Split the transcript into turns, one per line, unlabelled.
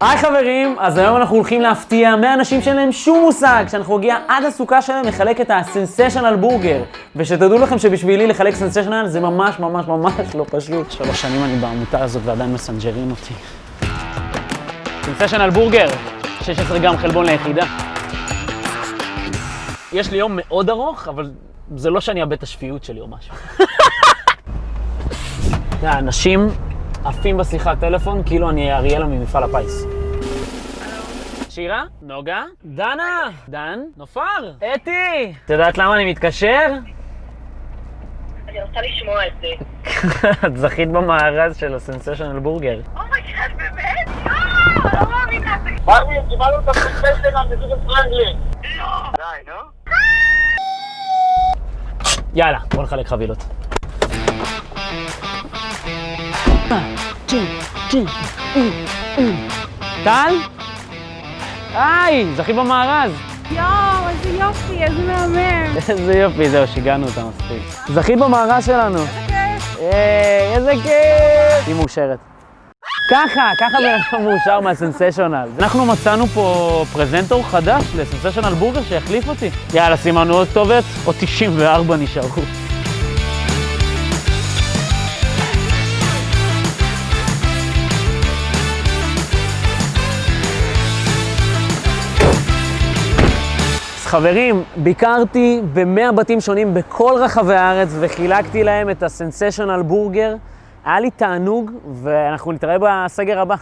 היי חברים, אז היום אנחנו הולכים להפתיע 100 אנשים שאין להם שום מושג. כשאנחנו נגיע עד הסוכה שלהם לחלק את הסנסיישנל בורגר. ושתדעו לכם שבשבילי לחלק סנסיישנל זה ממש ממש ממש לא פשוט. שלוש שנים אני בעמותה הזאת ועדיין מסנג'רים אותי. סנסיישנל בורגר, 16 גרם חלבון ליחידה. יש לי יום מאוד ארוך, אבל זה לא שאני אאבד את השפיות שלי או משהו. אנשים עפים בשיחת טלפון כאילו אני אריאלה ממפעל הפיס. שירה? נוגה? דנה? דן? נופר? אתי? את יודעת למה אני מתקשר?
אני רוצה לשמוע את זה.
את זכית במארז של ה Sensational
Burger. Oh my god, באמת? יואו, לא מאמינה.
מרווין, קיבלנו את הפרספקט שלנו מזוג.
לא.
די, נו.
יאללה, בוא נחלק חבילות. טל? היי, זכית במארז.
יואו, איזה יופי, איזה מהמם.
איזה יופי, זהו, שיגענו אותה מספיק. זכית במארז שלנו. היי, איזה כיף! היא מאושרת. ככה, ככה בן אדם מאושר מהסנסיישונל. אנחנו מצאנו פה פרזנטור חדש לסנסיישונל בורגר שיחליף אותי. יאללה, סימנו עוד כתובת, עוד 94 נשארו. חברים, ביקרתי ב-100 בתים שונים בכל רחבי הארץ וחילקתי להם את הסנסיישונל בורגר. היה לי תענוג, ואנחנו נתראה בסגר הבא.